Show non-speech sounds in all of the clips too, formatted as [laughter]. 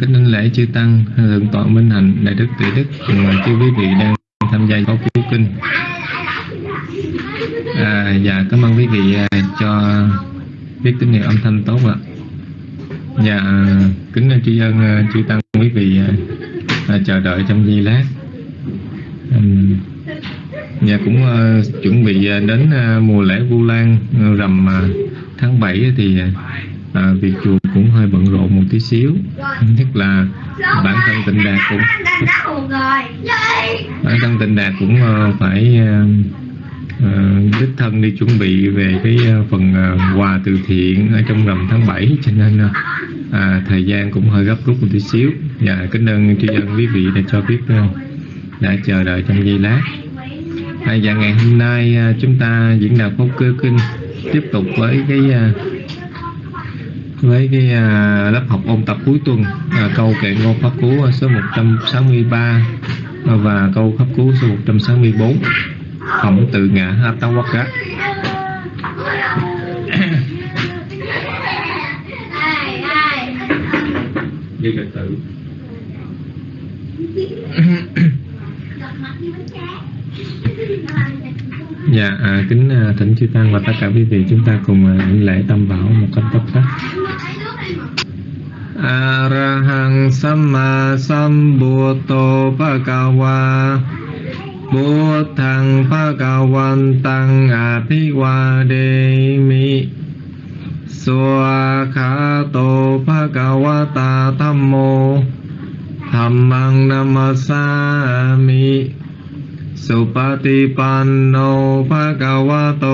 kính linh lễ chư tăng thượng tọa minh hạnh đại đức tuệ đức. Cùng chư quý vị đang tham gia khóa cứu kinh. À, dạ cảm ơn quý vị à, cho biết tín hiệu âm thanh tốt ạ. Dạ à, kính chư dân à, chư tăng quý vị à, chờ đợi trong giây lát. Nhà dạ cũng uh, chuẩn bị đến uh, mùa lễ vu lan uh, rằm uh, tháng 7 thì à, việc chùa cũng hơi bận rộn một tí xíu. Nhất là bản thân tịnh đạt cũng bản thân tịnh đạt cũng uh, phải uh, đích thân đi chuẩn bị về cái uh, phần uh, quà từ thiện ở trong rằm tháng 7 cho nên uh, à, thời gian cũng hơi gấp rút một tí xíu. Và dạ, kính ơn tri ân quý vị đã cho biết uh, đã chờ đợi trong giây lát. À, và ngày hôm nay uh, chúng ta diễn đạo pháp cơ kinh tiếp tục với cái uh, với cái à, lớp học ôn tập cuối tuần à, câu kệ ngôn pháp cú số 163 và câu pháp cú số 164 phẩm tự ngã Atawaka [coughs] đi phật tử [coughs] Dạ, à, kính à, thỉnh chư tăng và tất cả quý vị chúng ta cùng à, lễ tâm bảo một cách tốt nhất. Arahang Samma Sambuddho Bhagava Buddhang Bhagavantang Abhivademi Suakato Bhagavata Thammo Dhammang Namasami สุปฏิปันโนภะคะวะโต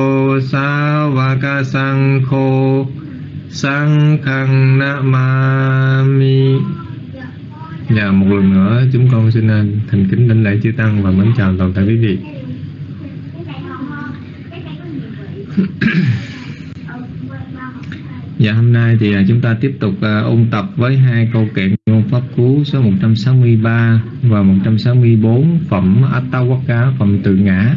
สาวกสังโฆสังฆังนะมามิDạ một lần nữa chúng con xin thành kính đảnh lễ chư tăng và mến chào toàn thể quý vị. Dạ hôm nay thì à, chúng ta tiếp tục uh, ôn tập với hai câu kệ ngôn pháp cú số 163 và 164 phẩm Attawaka phẩm tự ngã.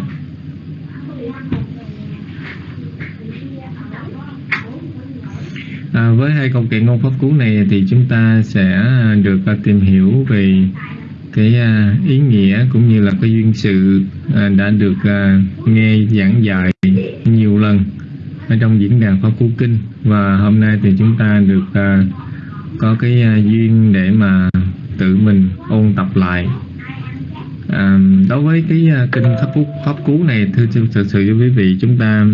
À, với hai câu kệ ngôn pháp cú này thì chúng ta sẽ à, được uh, tìm hiểu về cái ý nghĩa cũng như là cái duyên sự đã được nghe giảng dạy nhiều lần ở trong diễn đàn Pháp Cú Kinh. Và hôm nay thì chúng ta được uh, có cái uh, duyên để mà tự mình ôn tập lại. À, đối với cái uh, kinh pháp cú, pháp cú này thưa thực sự với quý vị chúng ta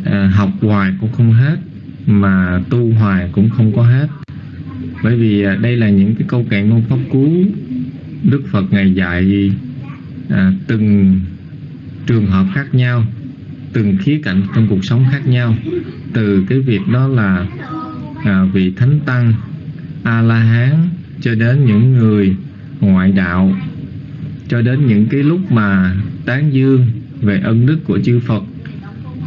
uh, học hoài cũng không hết mà tu hoài cũng không có hết. Bởi vì uh, đây là những cái câu kệ ngôn pháp cú đức phật ngày dạy uh, từng trường hợp khác nhau từng khía cạnh trong cuộc sống khác nhau. Từ cái việc đó là à, vị thánh tăng a la hán cho đến những người ngoại đạo cho đến những cái lúc mà tán dương về ân đức của chư Phật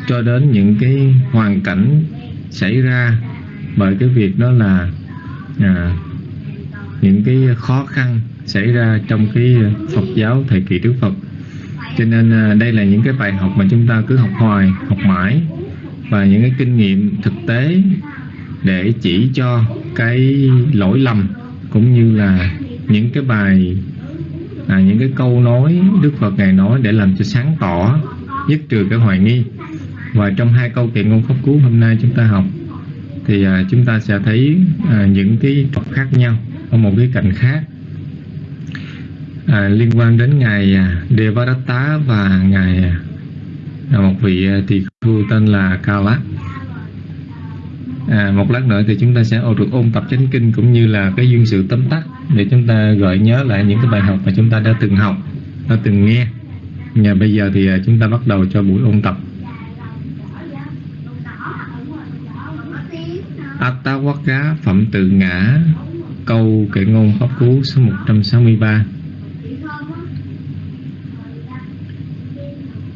cho đến những cái hoàn cảnh xảy ra bởi cái việc đó là à, những cái khó khăn xảy ra trong cái Phật giáo thời kỳ Đức Phật cho nên à, đây là những cái bài học mà chúng ta cứ học hoài học mãi. Và những cái kinh nghiệm thực tế để chỉ cho cái lỗi lầm cũng như là những cái bài à, những cái câu nói Đức Phật ngài nói để làm cho sáng tỏ dứt trừ cái hoài nghi. Và trong hai câu kiện ngôn pháp cứu hôm nay chúng ta học thì à, chúng ta sẽ thấy à, những cái trọc khác nhau ở một cái cạnh khác à, liên quan đến ngài à, Devadatta và ngài à, à một vị à, tỳ khu tên là Kala. À, một lát nữa thì chúng ta sẽ được ôn tập chánh kinh cũng như là cái duyên sự tóm tắt để chúng ta gợi nhớ lại những cái bài học mà chúng ta đã từng học, đã từng nghe. Và bây giờ thì chúng ta bắt đầu cho buổi ôn tập. Attawaka phẩm tự ngã câu kệ ngôn pháp cú số 163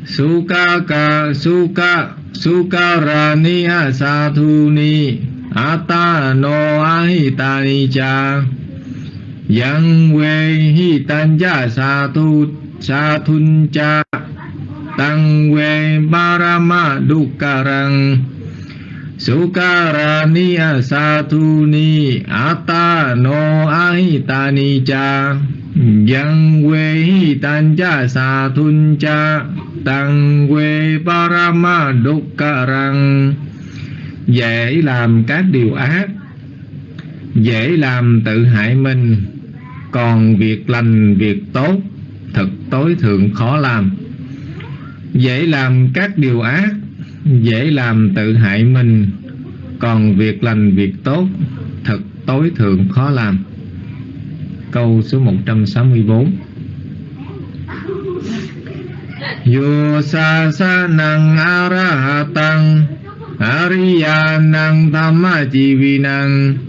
Sukaka, suka ata no ahita ahitani cha Yang we hitanja, satu sathun cha Tăng we barama, dukarang, Sukarani, asatuni ahita ahitani cha Yang quê tan cha sa thun cha Tăng quê parama răng. Dễ làm các điều ác Dễ làm tự hại mình. Còn việc lành, việc tốt Thật tối thượng khó làm. Dễ làm các điều ác dễ làm tự hại mình. Còn việc lành việc tốt thật tối thượng khó làm câu số 164 Yo sa sa nang arahatang Ariya nang thamma jivinang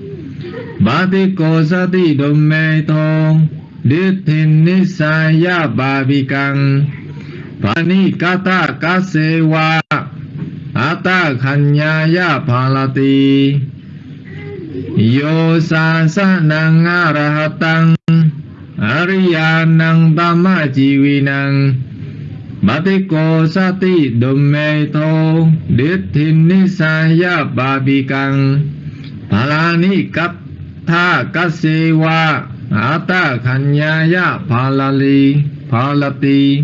Bhatiko sati dumme thong Dithin nisaya bhavikang Panikata kasewa Ata khanyaya phalati Yo sa sa nang arahatang Ariyanang tama jiwinang Batiko sati dumme tho Dithin nisaya babikang Palani kap tha kasewa Ata khanyaya palali, palati,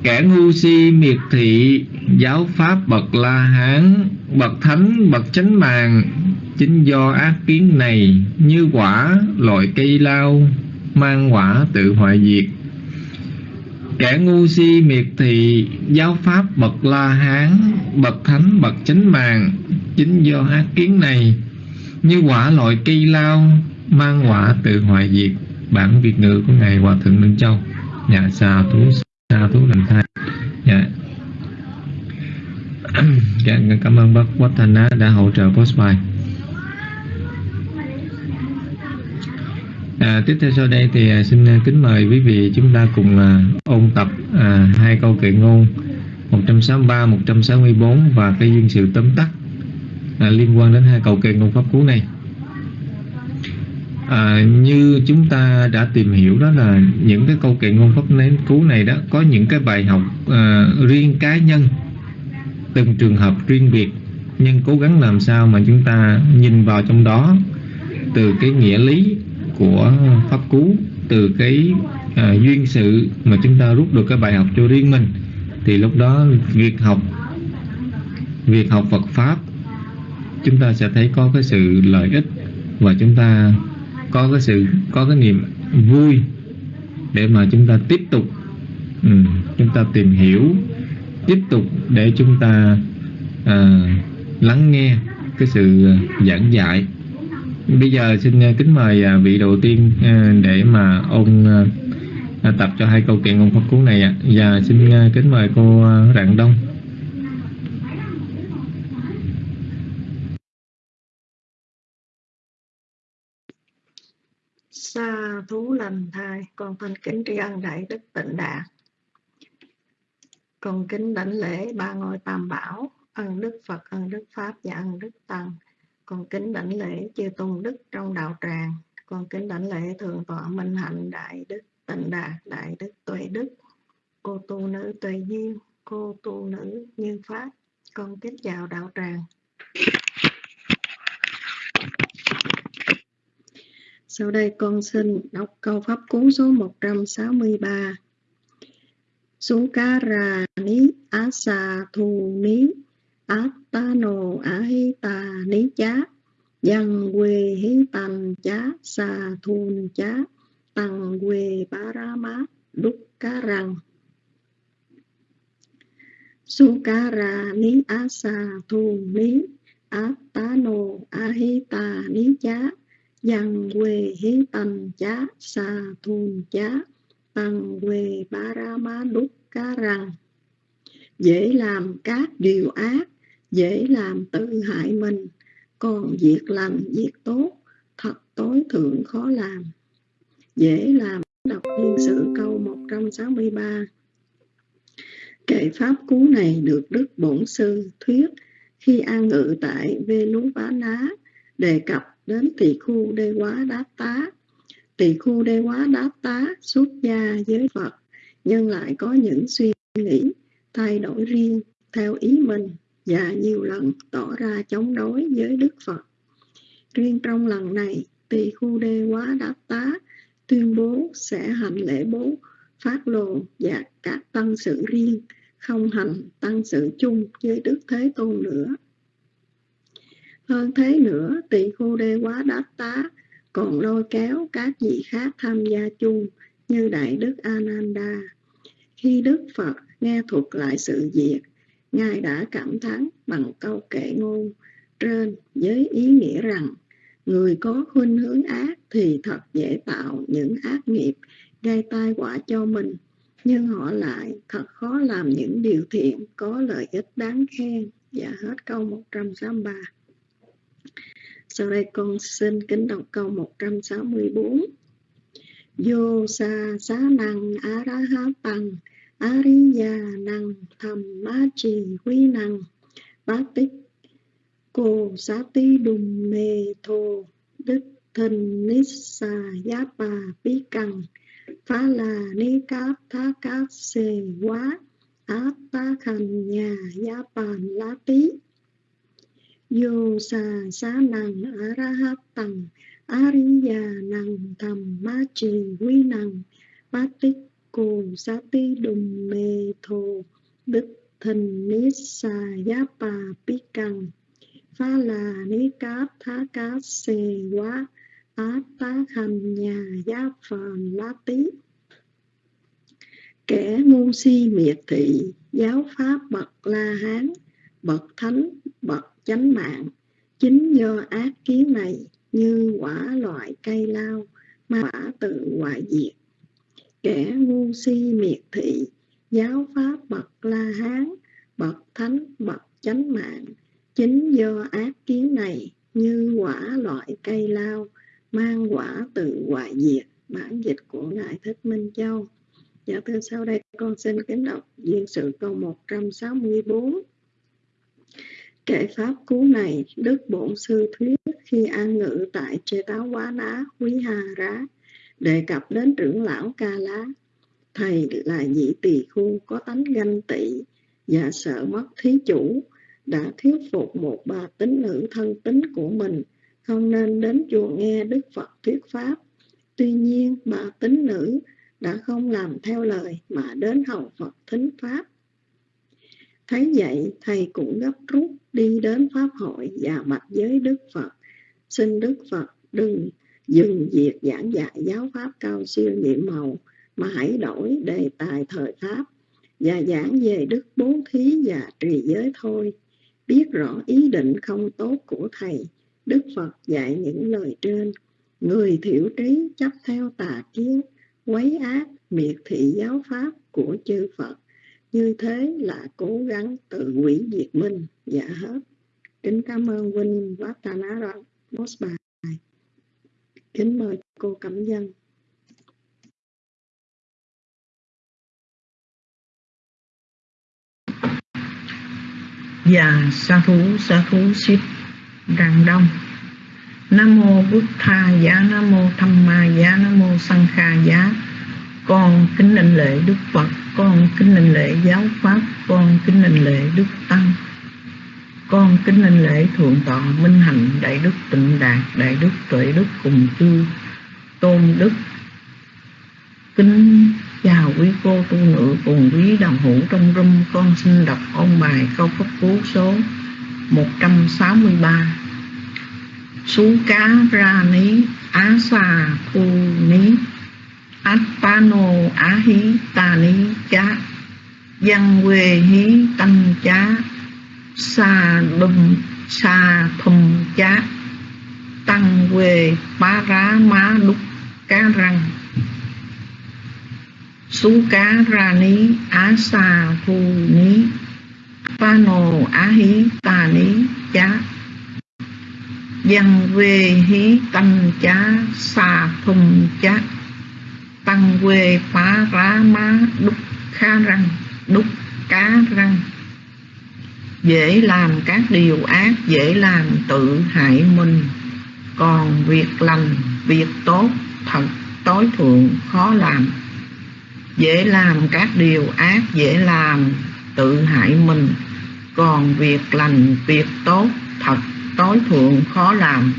Kẻ ngu si miệt thị giáo pháp bậc la hán bậc thánh bậc chánh màng chính do ác kiến này như quả loại cây lao mang quả tự hoại diệt. Kẻ ngu si miệt thị giáo pháp bậc la hán bậc thánh bậc chánh màng chính do ác kiến này như quả loại cây lao mang quả tự hoại diệt. Bản việt ngữ của ngài hòa thượng minh châu. Dạ, Nhà xà thú xà thú làm thai. Dạ. Dạ, cảm ơn bác Watana đã hỗ trợ post À, tiếp theo sau đây thì à, xin à, kính mời quý vị chúng ta cùng à, ôn tập à, hai câu kệ ngôn 163, 164 và cái duyên sự tóm tắt à, liên quan đến hai câu kệ ngôn pháp cú này. À, như chúng ta đã tìm hiểu đó là những cái câu kệ ngôn pháp nén cú này đó có những cái bài học à, riêng cá nhân từng trường hợp riêng biệt nhưng cố gắng làm sao mà chúng ta nhìn vào trong đó từ cái nghĩa lý của pháp cú từ cái à, duyên sự mà chúng ta rút được cái bài học cho riêng mình. Thì lúc đó việc học việc học Phật pháp chúng ta sẽ thấy có cái sự lợi ích và chúng ta có cái sự có cái niềm vui để mà chúng ta tiếp tục um, chúng ta tìm hiểu tiếp tục để chúng ta à, lắng nghe cái sự giảng dạy bây giờ xin à, kính mời à, vị đầu tiên à, để mà ông tập cho hai câu kiện ông pháp cú này ạ. Và xin kính mời cô rạng đông. Sa thú lành thai, con thanh kính tri ân đại đức tịnh đạt con kính đảnh lễ ba ngôi tam bảo, ân đức phật, ân đức pháp và ân đức tăng con kính đảnh lễ chư tôn đức trong đạo tràng. Con kính đảnh lễ thượng tọa minh hạnh đại đức tịnh đạt đại đức tuệ đức. Cô tu nữ tuệ duyên, cô tu nữ như pháp. Con kính chào đạo tràng. Sau đây con xin đọc câu pháp cú số 163 Sukarani asa thu ni Attano ahita ni chá Dân quê hí tành chá sa thun chá Tăng quê parama đúc cá răng Sukara ni asa thu ni Attano ahita ni chá Dân quê hí tành chá sa thun chá Tăng quê parama đúc cá răng Dễ làm các điều ác dễ làm tự hại mình, còn việc lành việc tốt, thật tối thượng khó làm. Dễ làm, đọc liên sự câu 163 kệ pháp cú này được Đức Bổn Sư thuyết khi an ngự tại Vê Nú Bá Ná, đề cập đến tỳ khu đê quá đát tá. Tỳ khu đê quá đát tá xuất gia giới Phật, nhưng lại có những suy nghĩ thay đổi riêng theo ý mình và nhiều lần tỏ ra chống đối với Đức Phật. Riêng trong lần này, tỳ khu đê quá đáp tá tuyên bố sẽ hành lễ bố phát lồ và các tăng sự riêng không hành tăng sự chung với Đức Thế Tôn nữa. Hơn thế nữa, tỳ khu đê quá đáp tá còn lôi kéo các vị khác tham gia chung như Đại Đức Ananda. Khi Đức Phật nghe thuật lại sự việc, Ngài đã cảm thán bằng câu kệ ngôn trên với ý nghĩa rằng, người có khuynh hướng ác thì thật dễ tạo những ác nghiệp, gây tai họa cho mình, nhưng họ lại thật khó làm những điều thiện, có lợi ích đáng khen. Và hết câu 163 sau đây con xin kính đọc câu 164 Vô sa, xá năng á ra há tăng Ariya năng thầm má trì quy năng bát tích cô xá tí đùm mê thô đức thần nít sa giá bà bí cằn phá là ni cáp thá cáp xề quá áp ta khanh nhà giá bàn lá tí Vô sa sa năng a ra hát già năng thầm ma trì quý năng bát tích cù sa ti đùm mê thô đức thần nít sa giá bà bí căng phá là ni cáp thá cá xề quá, á tá hành nhà giá phàn lá tí kẻ ngu si miệt thị, giáo pháp bậc la hán, bậc thánh, bậc chánh mạng. Chính do ác kiến này, như quả loại cây lao, mà quả tự hoại diệt kẻ ngu si miệt thị giáo pháp bậc la hán bậc thánh bậc chánh mạng. Chính do ác kiến này như quả loại cây lao mang quả tự hoại diệt bản dịch của ngài thích minh châu. Dạ thưa sau đây con xin kính đọc duyên sự câu 164 Kệ pháp cú này, Đức Bổn Sư thuyết khi an ngự tại Chê Táo Quá Ná, Quý Hà Rá, đề cập đến trưởng lão Ca Lá. Thầy là nhị tỳ khu có tánh ganh tị và sợ mất thí chủ, đã thuyết phục một bà tín nữ thân tính của mình, không nên đến chùa nghe Đức Phật thuyết pháp. Tuy nhiên, bà tín nữ đã không làm theo lời mà đến hầu Phật thính pháp Thấy vậy, thầy cũng gấp rút đi đến Pháp hội và bạch giới Đức Phật. Xin Đức Phật đừng dừng việc giảng dạy giáo Pháp cao siêu nhiệm màu, mà hãy đổi đề tài thời Pháp và giảng về đức bố thí và trì giới thôi. Biết rõ ý định không tốt của Thầy, Đức Phật dạy những lời trên. Người thiểu trí chấp theo tà kiến, quấy ác, miệt thị giáo Pháp của chư Phật như thế là cố gắng tự hủy diệt mình dạ hết kính cảm ơn huynh Vatana post kính mời cô cẩm dân. Dạ sa thú sa thú ship đàn đông. Nam mô Bụt Tha giá, Nam mô Tham Ma giá, Nam mô Sang Kha giá. Con kính định lễ đức phật, con kính định lễ giáo pháp, con kính định lễ đức tăng con kính lên lễ thượng tọa minh hạnh đại đức tịnh đạt, đại đức tuệ đức cùng chư tôn đức. Kính chào quý cô tu nữ cùng quý đồng hữu trong rung, con xin đọc ông bài câu pháp cú số 163 Sú cá ra ní, á xà phu ní, Atpano Ahi Tani Cha Văn quê hí, tăng chá Sa đùm, sa thùm chát Tăng quê bá rá má đúc cá răng. Sú cá ra ní, á sa thu ní Pano á hí tà ní chá. Văn quê hí tăng chá, sa thùng chá. Tăng quê phá rá má đúc khá răng, đúc cá răng dễ làm các điều ác, dễ làm tự hại mình. Còn việc lành, việc tốt, thật, tối thượng, khó làm. Dễ làm các điều ác, dễ làm tự hại mình. Còn việc lành, việc tốt, thật, tối thượng, khó làm.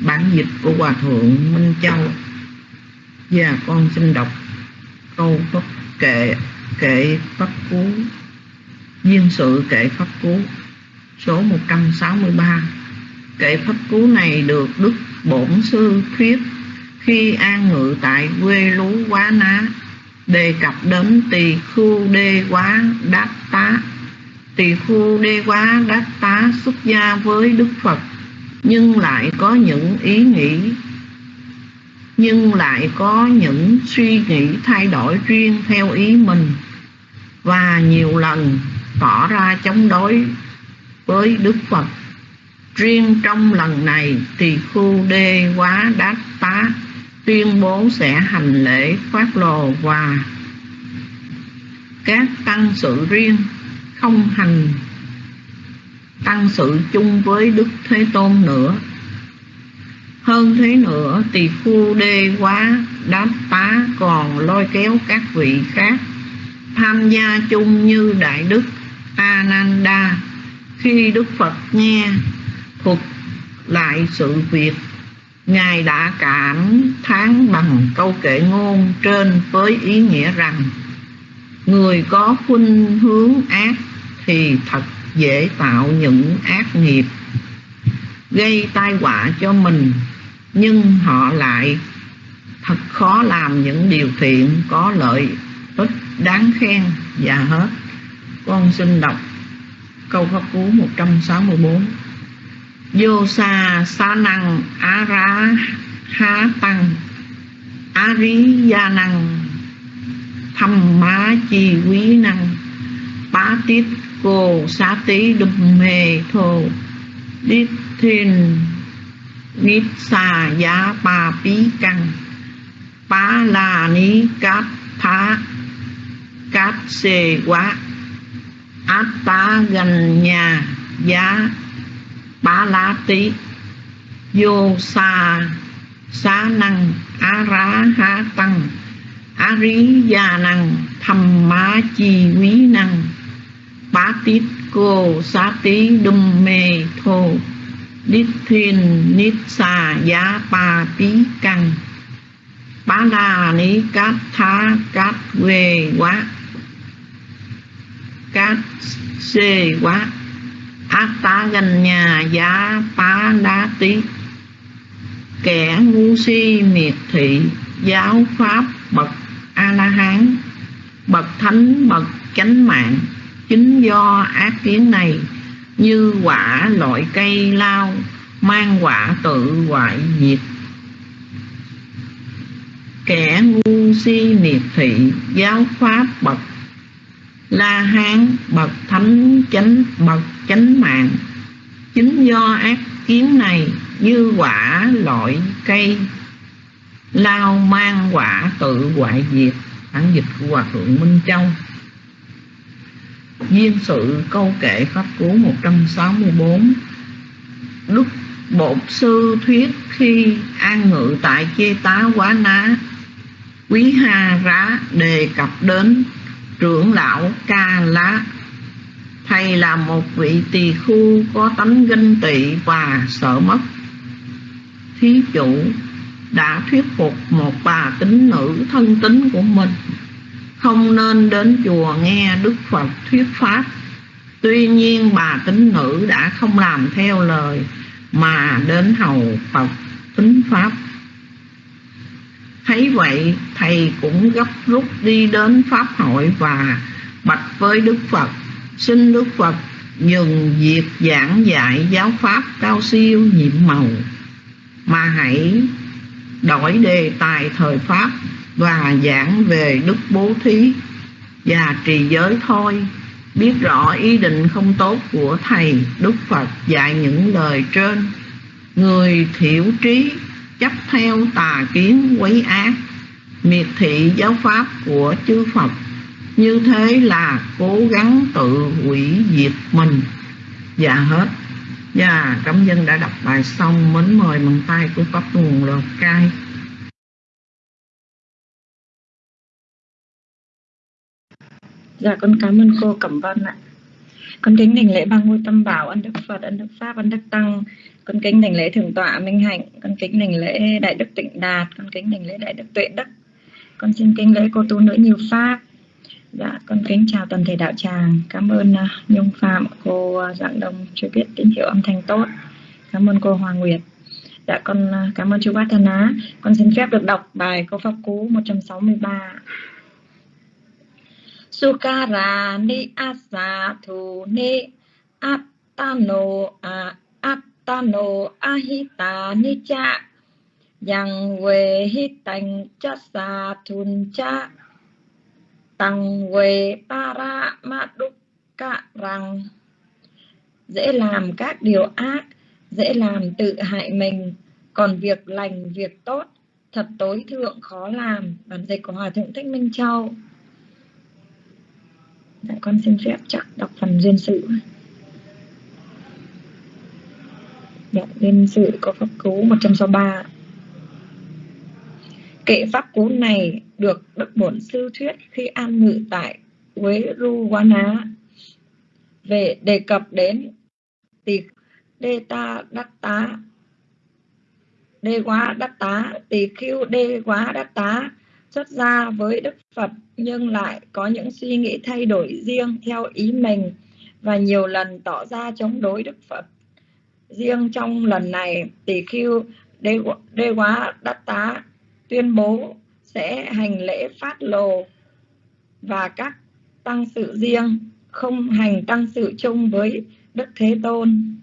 Bản dịch của hòa thượng minh châu. Và con xin đọc câu bất kệ kệ bất cú duyên sự kệ pháp cú số 163 kệ pháp cú này được đức bổn sư thuyết khi an ngự tại quê lú quá ná, đề cập đến tỳ khu đê quá đát tá. Tỳ khu đê quá đát tá xuất gia với đức phật, nhưng lại có những ý nghĩ, nhưng lại có những suy nghĩ thay đổi riêng theo ý mình. Và nhiều lần tỏ ra chống đối với Đức Phật. Riêng trong lần này thì khu đê quá đát tá tuyên bố sẽ hành lễ phát lồ và các tăng sự riêng không hành tăng sự chung với Đức Thế Tôn nữa. Hơn thế nữa, tỳ khu đê quá đáp tá còn lôi kéo các vị khác tham gia chung như Đại Đức Ananda. Khi Đức Phật nghe thuật lại sự việc, Ngài đã cảm thán bằng câu kệ ngôn trên với ý nghĩa rằng, Người có khuynh hướng ác thì thật dễ tạo những ác nghiệp, gây tai họa cho mình. Nhưng họ lại thật khó làm những điều thiện, có lợi ích đáng khen và hết con xin đọc câu pháp cú 164 vô sa sa năng á ra há tăng, á rí gia năng, Thâm má chi quý năng, bá tít cô xá tí đùm mê thô, đít thiên nít xà giá ba bí căng, bá la ní cát phá, cát xê quá át tá gần nhà giá bá lá tí vô xa xá năng á rá há tăng á rí già năng thầm má chi quý năng bá tít cô xá tí đùm mê thô đít thiên nít xà giá ba tí căng bá đà ní cát thá cát quê quá cát xê quá. Ác tá gần nhà giá phá đá tí. Kẻ ngu si miệt thị, giáo pháp bậc a la hán bậc thánh, bậc chánh mạng. Chính do ác kiến này, như quả loại cây lao, mang quả tự hoại diệt. Kẻ ngu si miệt thị, giáo pháp bậc la hán, bậc thánh chánh, bậc chánh mạng. Chính do ác kiến này như quả loại cây, lao mang quả tự hoại diệt, bản dịch của hòa thượng minh châu. Duyên sự câu kệ Pháp Cú 164 Đức Bột Sư Thuyết khi an ngự tại Chê Tá Quá Ná, Quý Ha Rá đề cập đến trưởng lão Ca Lá Thầy là một vị tỳ khu có tánh ganh tị và sợ mất Thí chủ đã thuyết phục một bà tín nữ thân tín của mình không nên đến chùa nghe Đức Phật thuyết pháp. Tuy nhiên bà tín nữ đã không làm theo lời mà đến hầu Phật tính pháp. Thấy vậy, thầy cũng gấp rút đi đến Pháp hội và bạch với Đức Phật, xin Đức Phật dừng việc giảng dạy giáo pháp cao siêu nhiệm màu, mà hãy đổi đề tài thời Pháp và giảng về đức bố thí và trì giới thôi. Biết rõ ý định không tốt của thầy đức phật dạy những lời trên. Người thiểu trí chấp theo tà kiến quấy ác, miệt thị giáo pháp của chư phật. Như thế là cố gắng tự hủy diệt mình. Và hết. Và cảm dân đã đọc bài xong, mến mời bằng tay của pháp nguồn lột cai. Dạ con cảm ơn cô Cẩm Vân ạ. con kính đảnh lễ ba ngôi tâm bảo, ân đức phật, ân đức pháp, ân đức tăng con kính đảnh lễ thượng tọa minh hạnh con kính đảnh lễ đại đức tịnh đạt con kính đảnh lễ đại đức tuệ đức. Con xin kính lễ cô tu nữ nhiều pháp. Dạ con kính chào toàn thể đạo tràng. Cảm ơn uh, nhung phạm cô à, uh, dạng đông cho biết tín hiệu âm thanh tốt. Cảm ơn cô hoàng nguyệt. Dạ con uh, cảm ơn chú bát thân á. Con xin phép được đọc bài câu pháp cú 163 Sukara ni asa thu ni atano a Ta no ahita ni cha yang we hit tành cha sa thun cha. Tăng về para ma đúc cả rằng dễ làm các điều ác dễ làm tự hại mình. Còn việc lành việc tốt thật tối thượng khó làm. Bản dịch của hòa thượng thích minh châu. Dạ, con xin phép chắc đọc phần duyên sự. Dạ, duyên sự có pháp cú 163 Kệ pháp cú này được Đức Bổn Sư thuyết khi an ngự tại Quế Ru Quá Ná về đề cập đến tỳ đê ta đắc tá đê quá đắc tá tỳ khiêu đê quá đắc tá xuất gia với Đức Phật nhưng lại có những suy nghĩ thay đổi riêng theo ý mình và nhiều lần tỏ ra chống đối Đức Phật. Riêng trong lần này, tỷ khiêu đê, đê quá đắc tá tuyên bố sẽ hành lễ phát lồ và các tăng sự riêng không hành tăng sự chung với Đức Thế Tôn.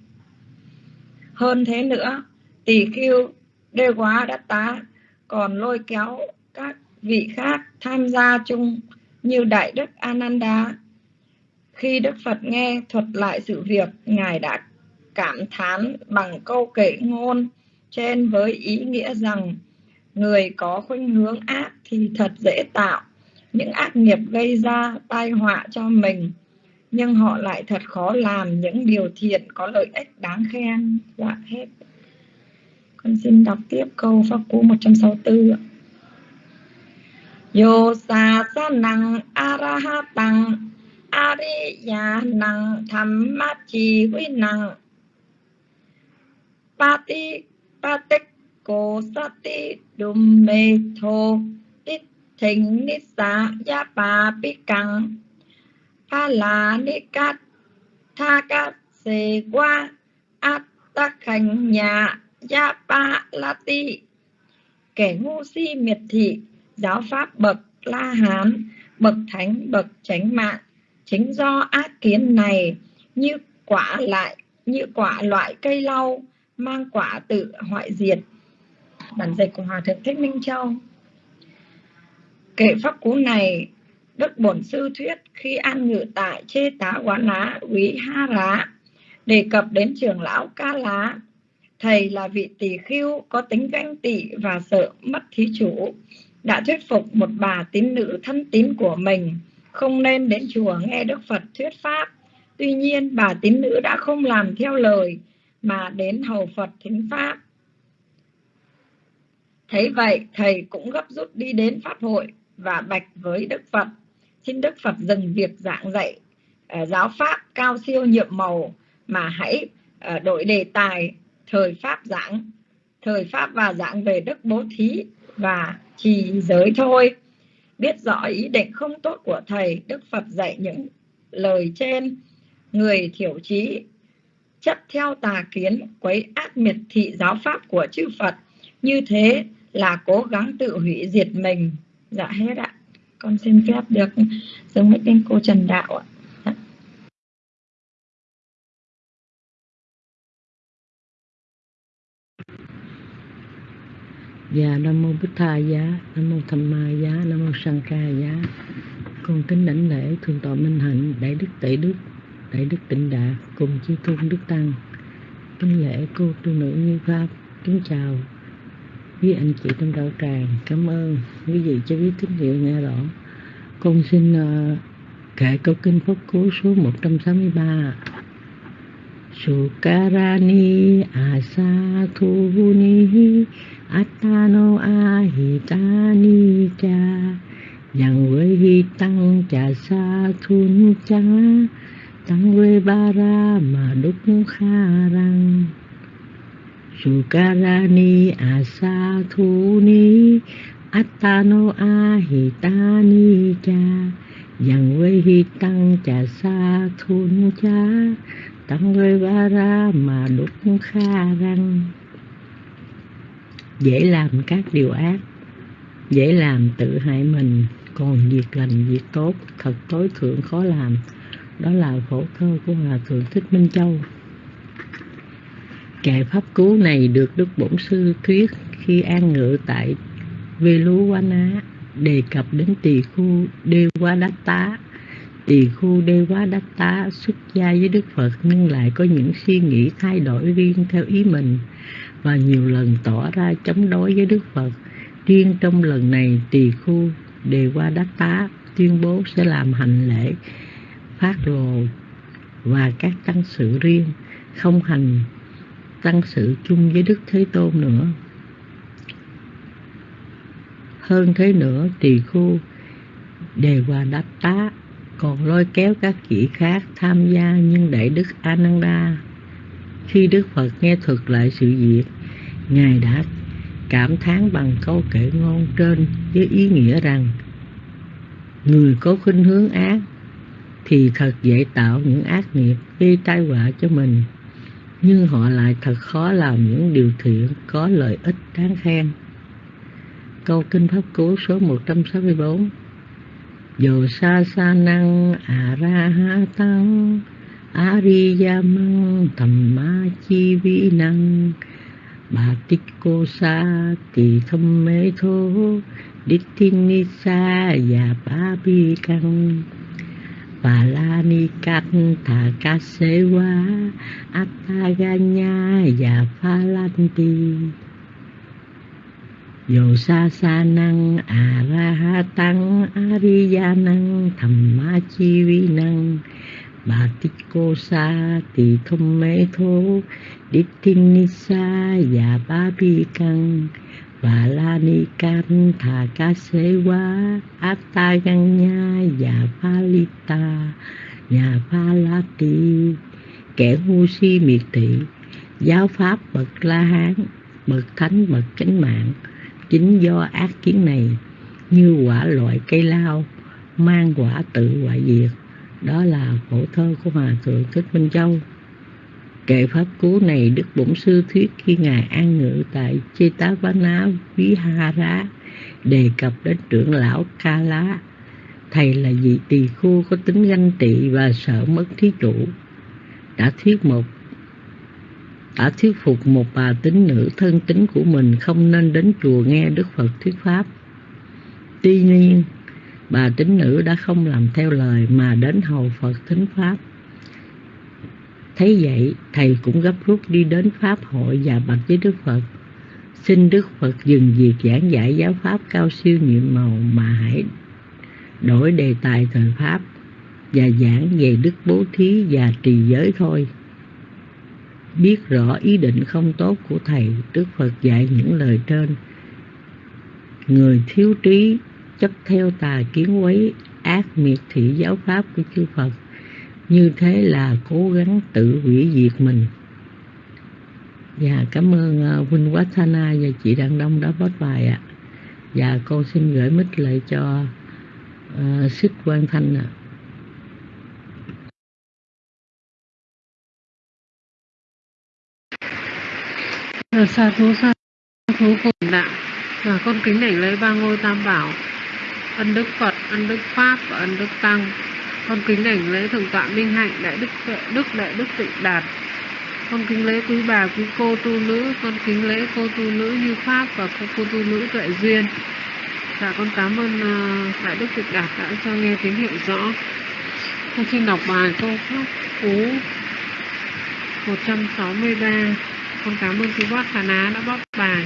Hơn thế nữa, tỷ khiêu đê quá đắc tá còn lôi kéo các vị khác tham gia chung như Đại Đức Ananda. Khi Đức Phật nghe thuật lại sự việc, Ngài đã cảm thán bằng câu kể ngôn trên với ý nghĩa rằng người có khuynh hướng ác thì thật dễ tạo. Những ác nghiệp gây ra tai họa cho mình, nhưng họ lại thật khó làm những điều thiện có lợi ích đáng khen. Dạ hết. Con xin đọc tiếp câu pháp cú 164 Yo sa sa năng arahatang ariya năng tham ma chi huy năng pati patik cô sati đùm mê thô tít thịnh ni xá ya, pa, pi căng pa la ni cát tha cát xê qua át ta khánh nhà ya, pa, la, ti. Kẻ ngu si, miệt thị, giáo pháp bậc, la hán, bậc thánh, bậc chánh mạng. Chính do ác kiến này, như quả lại, như quả loại cây lau mang quả tự hoại diệt. Bản dịch của hòa thượng thích minh châu. Kệ pháp cú này đức bổn sư thuyết khi an ngự tại chê tá quán lá quý ha lá đề cập đến trưởng lão ca lá. Thầy là vị tỳ khưu có tính ganh tị và sợ mất thí chủ đã thuyết phục một bà tín nữ thân tín của mình không nên đến chùa nghe Đức Phật thuyết pháp. Tuy nhiên, bà tín nữ đã không làm theo lời mà đến hầu Phật thính pháp. Thấy vậy, thầy cũng gấp rút đi đến pháp hội và bạch với Đức Phật. Xin Đức Phật dừng việc giảng dạy ờ, giáo pháp cao siêu nhiệm màu mà hãy ờ, đổi đề tài thời pháp giảng, thời pháp và giảng về đức bố thí và trì giới thôi biết rõ ý định không tốt của thầy đức phật dạy những lời trên người thiểu trí chấp theo tà kiến quấy ác miệt thị giáo pháp của chư phật. Như thế là cố gắng tự hủy diệt mình. Dạ hết ạ. Con xin phép được giống với tên cô trần đạo ạ. Dạ. dạ. Nam mô Bích Tha Giá, Nam mô Tham Ma Giá, Nam mô Sang Ca Giá. Con kính đảnh lễ thường tọa Minh Hạnh, đại đức Tệ Đức, đại đức Tịnh Đạt cùng chư tôn đức tăng. Kính lễ cô tu nữ như pháp, kính chào quý anh chị trong đạo tràng. Cảm ơn quý vị cho biết tín hiệu nghe rõ. Con xin ờ, uh, kệ câu kinh pháp cú số 163. Sukarani asathuni Atano ahitani cha Yang với hi tăng cha sa thun cha tăng quê ba ra mà đúc kha răng. Sukarani asa à thu ni attano ahitani cha. Dần quê hi tăng cha sa thun cha. Tăng quê ba ra mà đúc kha răng. Dễ làm các điều ác, dễ làm tự hại mình. Còn việc lành việc tốt, thật tối thượng khó làm đó là phổ thơ của hòa thượng thích minh châu. Kệ pháp cứu này được đức bổn sư thuyết khi an ngự tại vê lú quá ná đề cập đến tỳ khu đê quá Đát tá tỳ khu đê quá Đát tá xuất gia với đức phật, nhưng lại có những suy nghĩ thay đổi riêng theo ý mình và nhiều lần tỏ ra chống đối với đức phật. Riêng trong lần này, tỳ khu đề qua Đát tá tuyên bố sẽ làm hành lễ phát lộ và các tăng sự riêng không hành tăng sự chung với đức thế tôn nữa. Hơn thế nữa, tỳ khu đề hòa Đáp tá, còn lôi kéo các vị khác tham gia nhưng để đức ananda. Khi đức phật nghe thuật lại sự việc, ngài đã cảm thán bằng câu kể ngôn trên với ý nghĩa rằng, người có khuynh hướng ác thì thật dễ tạo những ác nghiệp, gây tai họa cho mình. Nhưng họ lại thật khó làm những điều thiện, có lợi ích đáng khen. Câu kinh pháp cú số 164 Dồ sa sa năng a ra ha tăng Ariya măng thầm ma chi vi năng. Bà tích cô sa tỳ thâm mê thô, Đích thiên ni sa và ba bi căng Bà la ni canh thà ca xế quá Attaganya và pha lan ti Dồ sa sa năng a ra ha tăng Ariya năng thầm ma chi vi năng Bà tích cô sa tỳ thông mê thô Đích thinh ni sa và ba bi căng và la ni can thà ca xế quá atta găng nha và palita nhà pha la ti kẻ ngu si miệt thị giáo pháp bậc la hán bậc thánh bậc chánh mạng. Chính do ác kiến này, như quả loại cây lao, mang quả tự hoại diệt. Đó là khổ thơ của hòa thượng thích minh châu kệ pháp cú này đức bổn sư thuyết khi ngài an ngự tại Chetavana Vihara đề cập đến trưởng lão Ca Lá thầy là vị tỳ khu có tính ganh tị và sợ mất thí chủ đã thuyết một đã thuyết phục một bà tín nữ thân tính của mình không nên đến chùa nghe Đức Phật thuyết pháp. Tuy nhiên, bà tín nữ đã không làm theo lời mà đến hầu Phật thính pháp. Thấy vậy, thầy cũng gấp rút đi đến Pháp hội và bạch với Đức Phật. Xin Đức Phật dừng việc giảng giải giáo Pháp cao siêu nhiệm màu mà hãy đổi đề tài thời Pháp và giảng về đức bố thí và trì giới thôi. Biết rõ ý định không tốt của Thầy, Đức Phật dạy những lời trên. Người thiếu trí, chấp theo tà kiến quấy, ác miệt thị giáo Pháp của chư Phật như thế là cố gắng tự hủy diệt mình và cảm ơn uh, Quá Thana và chị Đăng Đông đã post bài ạ và con xin gửi mít lại cho uh, Xích Quang Thanh ạ à. sa thú sa thú cùng ạ. Dạ, và con kính đảnh lấy ba ngôi tam bảo ân đức phật ân đức pháp và ân đức tăng con kính đảnh lễ thượng tọa minh hạnh đại đức đức đại đức tịnh đạt. Con kính lễ quý bà quý cô tu nữ con kính lễ cô tu nữ như pháp và cô, cô tu nữ tuệ duyên. Dạ con cảm ơn uh, đại đức tịnh đạt đã cho nghe tín hiệu rõ. Con xin đọc bài câu pháp cú 163 con cảm ơn quý bác Hà Ná đã bóc bài.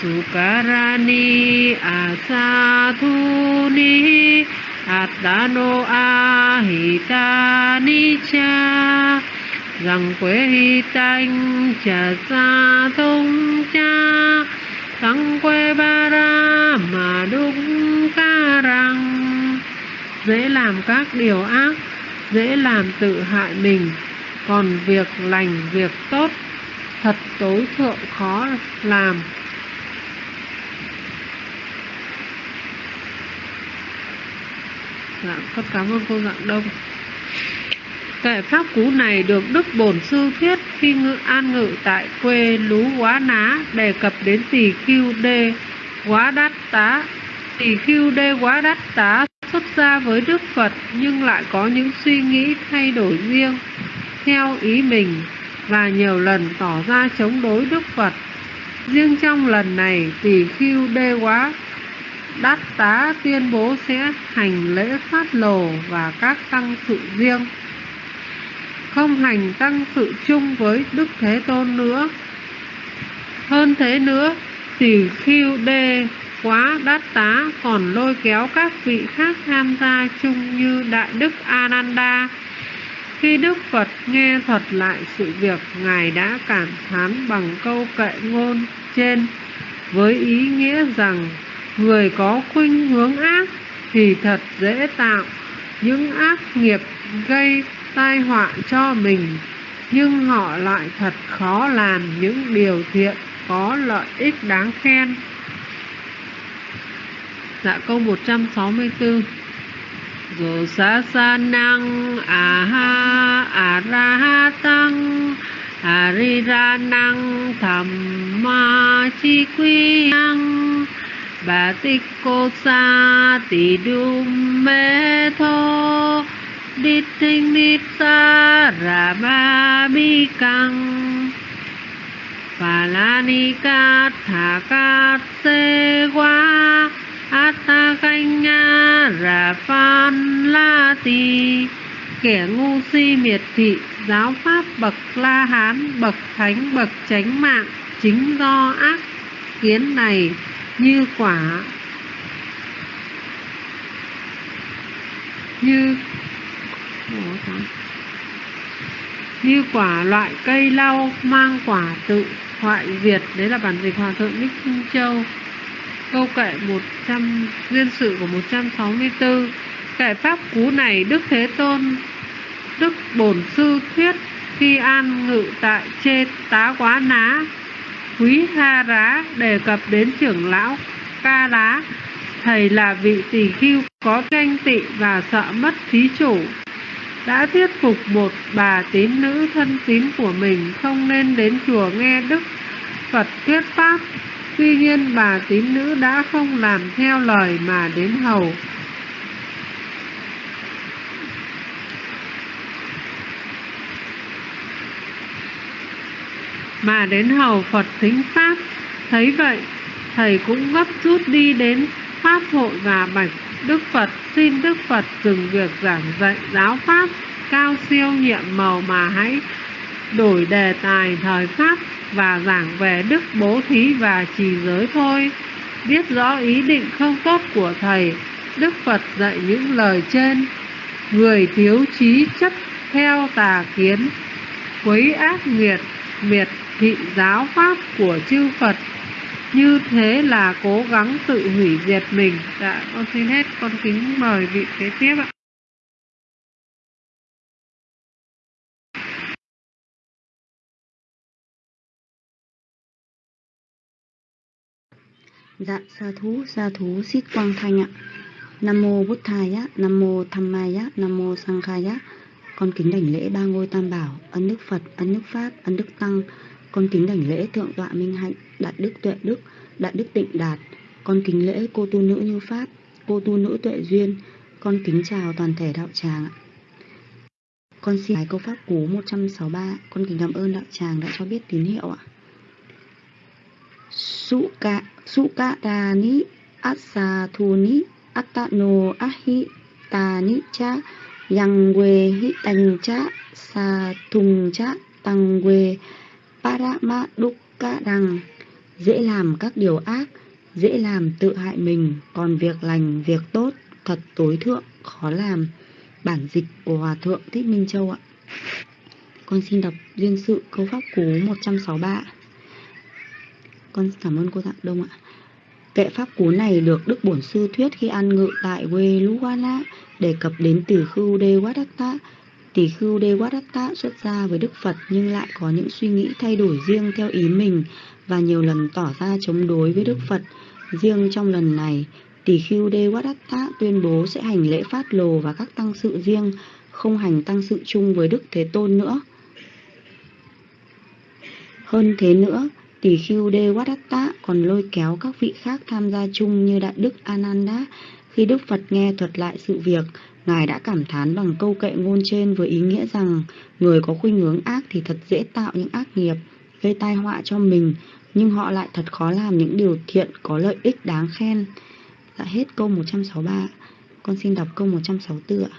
Sukarani asatuni Atano ahita cha rằng quế hi tanh trà sa thông cha tăng quê ba ra mà đúng ca rằng dễ làm các điều ác, dễ làm tự hại mình, còn việc lành việc tốt thật tối thượng khó làm. Dạng con cảm ơn cô dạng đông Kệ pháp cú này được Đức Bổn Sư thuyết khi ngự an ngự tại quê Lú Quá Ná đề cập đến tỷ kiêu đê quá đắt tá. Tỷ kiêu đê quá đắt tá xuất gia với Đức Phật nhưng lại có những suy nghĩ thay đổi riêng, theo ý mình, và nhiều lần tỏ ra chống đối Đức Phật. Riêng trong lần này tỷ kiêu đê quá Đát tá tuyên bố sẽ hành lễ phát lồ và các tăng sự riêng không hành tăng sự chung với Đức Thế Tôn nữa. Hơn thế nữa, tỷ khiu đê quá Đát tá còn lôi kéo các vị khác tham gia chung như Đại Đức Ananda. Khi Đức Phật nghe thuật lại sự việc, Ngài đã cảm thán bằng câu kệ ngôn trên với ý nghĩa rằng người có khuynh hướng ác thì thật dễ tạo. Những ác nghiệp gây tai họa cho mình, nhưng họ lại thật khó làm những điều thiện có lợi ích đáng khen. Dạ câu 164 Dù sa xa năng à ha à ra ha tăng à ri ra năng, thầm ma chi quy năng bà tích cô sa tỷ đum mê thô đi tinh đi sa ra ba bi căng bà la ni ca thả ca se qua ata canh nga ra phan la ti kẻ ngu si miệt thị, giáo pháp bậc la hán, bậc thánh, bậc chánh mạng, chính do ác kiến này như quả, như như quả loại cây lau mang quả tự hoại diệt. Đấy là bản dịch hòa thượng Đích Trung Châu. Câu kệ 100 duyên sự của 164 kệ pháp cú này Đức Thế Tôn, Đức Bổn Sư thuyết khi an ngự tại chê tá quá ná quý ha rá đề cập đến trưởng lão ca lá thầy là vị tỳ khưu có tranh tị và sợ mất thí chủ, đã thuyết phục một bà tín nữ thân tín của mình không nên đến chùa nghe Đức Phật thuyết pháp. Tuy nhiên, bà tín nữ đã không làm theo lời mà đến hầu. Mà đến hầu Phật thính Pháp. Thấy vậy, thầy cũng gấp rút đi đến Pháp hội và bạch Đức Phật xin Đức Phật dừng việc giảng dạy giáo Pháp cao siêu nhiệm màu mà hãy đổi đề tài thời Pháp và giảng về đức bố thí và trì giới thôi. Biết rõ ý định không tốt của Thầy, Đức Phật dạy những lời trên. Người thiếu trí chấp theo tà kiến, quấy ác nghiệt, miệt thị giáo Pháp của chư Phật như thế là cố gắng tự hủy diệt mình dạ con xin hết con kính mời vị kế tiếp ạ Dạ sa thú sa thú xít quang thanh ạ Nam mô Bút Thầy á, Nam mô Tham Mai á, Nam mô Sang Khai á. Con kính đảnh lễ ba ngôi tam bảo, ân đức Phật, ân đức Pháp, ân đức Tăng. Con kính đảnh lễ thượng tọa minh hạnh, đại đức tuệ đức, đại đức tịnh đạt. Con kính lễ cô tu nữ như Pháp, cô tu nữ tuệ duyên. Con kính chào toàn thể đạo tràng ạ. Con xin câu pháp cú 163. Con kính cảm ơn đạo tràng đã cho biết tín hiệu ạ. Suka Sukadani Asatuni Atano Ahi Tani Cha Yang We Hi Tành Cha Sa Thùng Cha Tăng We Parama Dukkha rằng Dễ làm các điều ác Dễ làm tự hại mình. Còn việc lành, việc tốt Thật tối thượng, khó làm. Bản dịch của Hòa Thượng Thích Minh Châu ạ. Con xin đọc duyên sự câu pháp cú 163 con cảm ơn cô Dạng Đông ạ. Kệ pháp cú này được Đức Bổn Sư thuyết khi ăn ngự tại Veluwana đề cập đến từ khưu Đê Tỷ khưu Đê Wadatta xuất gia với Đức Phật nhưng lại có những suy nghĩ thay đổi riêng theo ý mình và nhiều lần tỏ ra chống đối với Đức Phật. Riêng trong lần này, tỷ khưu Đê Wadatta tuyên bố sẽ hành lễ phát lồ và các tăng sự riêng, không hành tăng sự chung với Đức Thế Tôn nữa. Hơn thế nữa, tỷ khưu Đê Wadatta còn lôi kéo các vị khác tham gia chung như Đại Đức Ananda. Khi Đức Phật nghe thuật lại sự việc, Ngài đã cảm thán bằng câu kệ ngôn trên với ý nghĩa rằng người có khuynh hướng ác thì thật dễ tạo những ác nghiệp, gây tai họa cho mình, nhưng họ lại thật khó làm những điều thiện có lợi ích đáng khen. Dạ hết câu 163. Con xin đọc câu 164 ạ.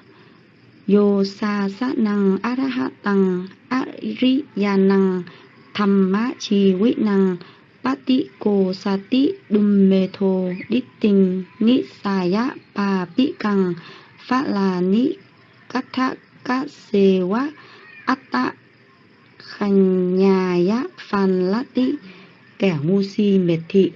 Yo sa sát năng arahatang ariyanang thamma chi vị năng pati ko sati dumme tho ditting nisaya pa pi phát là ni cát thác cát xê quá atta khanh nhà ya phan lát tị kẻ ngu si miệt thị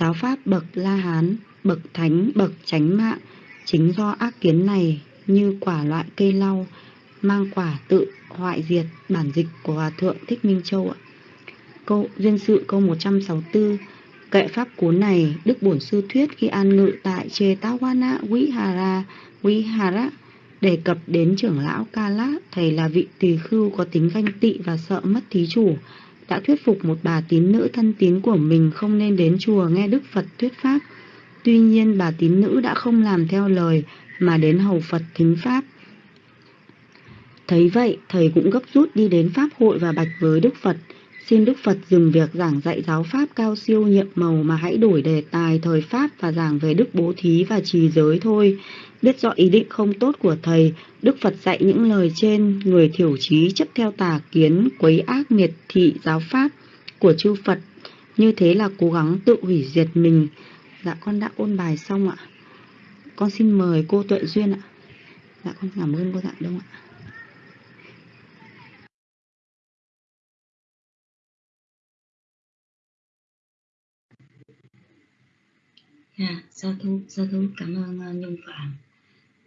giáo pháp, bậc la hán bậc thánh, bậc chánh mạng. Chính do ác kiến này như quả loại cây lau, mang quả tự hoại diệt bản dịch của hòa thượng thích minh châu ạ. Câu, duyên sự, câu 164 kệ pháp cuốn này đức bổn sư thuyết khi an ngự tại chê tawana vihara vihara đề cập đến trưởng lão Kala, thầy là vị tỳ khưu có tính ganh tị và sợ mất thí chủ, đã thuyết phục một bà tín nữ thân tín của mình không nên đến chùa nghe Đức Phật thuyết pháp. Tuy nhiên bà tín nữ đã không làm theo lời mà đến hầu Phật thính pháp. Thấy vậy, thầy cũng gấp rút đi đến Pháp hội và bạch với Đức Phật. Xin Đức Phật dừng việc giảng dạy giáo Pháp cao siêu nhiệm màu mà hãy đổi đề tài thời Pháp và giảng về Đức Bố Thí và Trì Giới thôi. Biết rõ ý định không tốt của Thầy, Đức Phật dạy những lời trên, người thiểu trí chấp theo tà kiến, quấy ác miệt thị giáo Pháp của chư Phật. Như thế là cố gắng tự hủy diệt mình. Dạ con đã ôn bài xong ạ. Con xin mời cô Tuệ Duyên ạ. Dạ con cảm ơn cô Dạ Đông ạ. À, dạ, sa thú, sa thú cảm ơn uh, Nhung Phạm.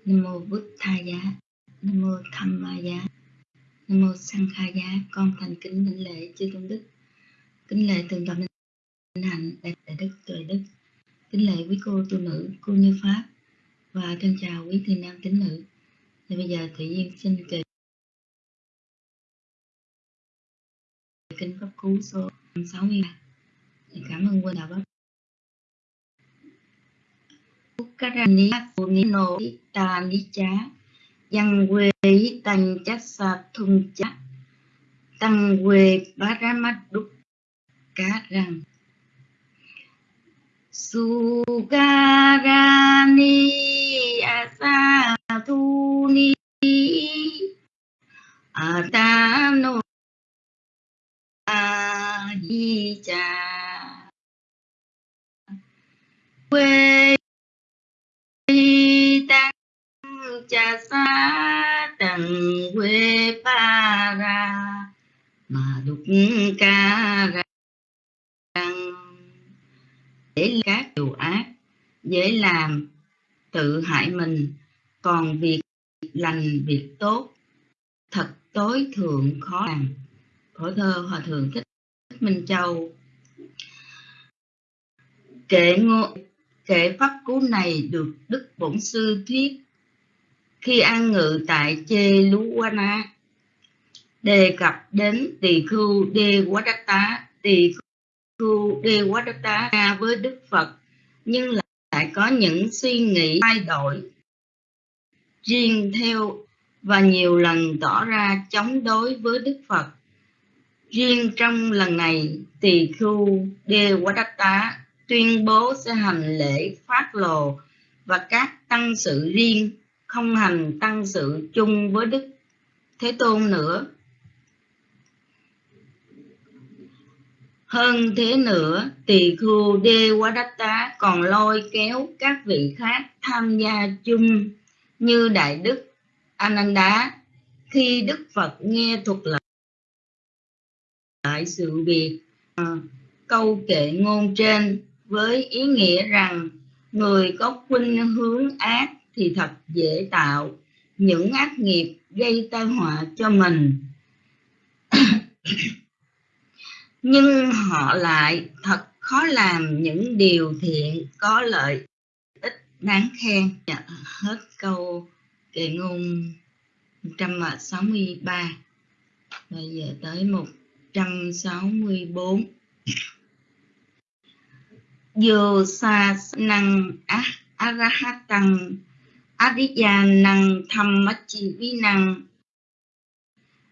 Nam mô Bức Tha Giá, Nam mô Tham Ma Giá, Nam mô Sang Kha Giá. Con thành kính đảnh lễ chư tôn đức, kính lễ tường tọa minh hạnh đại, đại đức tuệ đức, kính lễ quý cô tu nữ, cô như pháp và thân chào quý thiền nam tín nữ. Thì bây giờ Thủy Duyên xin kể kinh pháp cú số 63. Cảm ơn quân đạo pháp karani punino ta ni cha yang we tành chắc sa thung cha tăng ra mắt đúc cá rằng sugarani asa thu ni atano a di cha quê cha xa tầng quê pa ra, mà đục ca rằng để các điều ác, dễ làm, tự hại mình. Còn việc lành việc tốt, thật tối thượng khó làm. Khổ thơ hòa thượng thích minh châu. Kệ ngô Kệ pháp cú này được Đức Bổn Sư thuyết khi an ngự tại Chê Lú Wana đề cập đến tỳ khưu Đê Quá Đắc Tá, tỳ khưu Đê Quá Đắc Tá với Đức Phật nhưng lại có những suy nghĩ thay đổi riêng theo và nhiều lần tỏ ra chống đối với Đức Phật. Riêng trong lần này, tỳ khưu Đê Quá Đắc Tá tuyên bố sẽ hành lễ phát lồ và các tăng sự riêng không hành tăng sự chung với Đức Thế Tôn nữa. Hơn thế nữa, tỳ khưu Đê Quá Đách Tá còn lôi kéo các vị khác tham gia chung như Đại Đức Ananda khi Đức Phật nghe thuật lại lại sự việc à, câu kệ ngôn trên với ý nghĩa rằng người có khuynh hướng ác thì thật dễ tạo những ác nghiệp gây tai họa cho mình. [coughs] Nhưng họ lại thật khó làm những điều thiện có lợi ích đáng khen. Dạ, hết câu kệ ngôn 163 bây giờ tới 164 dù sa năng arahatan adiya năng tham chi vi năng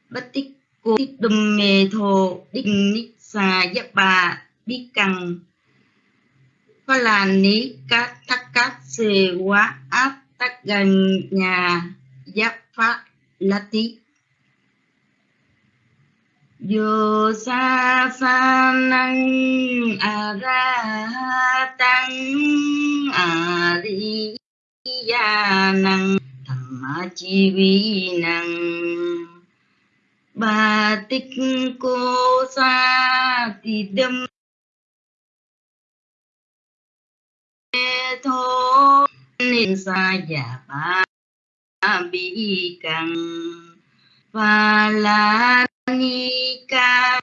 bất tích cô tích đùm mê thô định nít sa giáp bà đi căng Phá là ní các thắc cát xê quá áp tắc gần nhà giáp phát là tí Yo sa sa năng a ra tăng a di gia năng tham chi vi năng ba tích cô sa ti đâm thô nên sa giả ba bi căng và la ni ca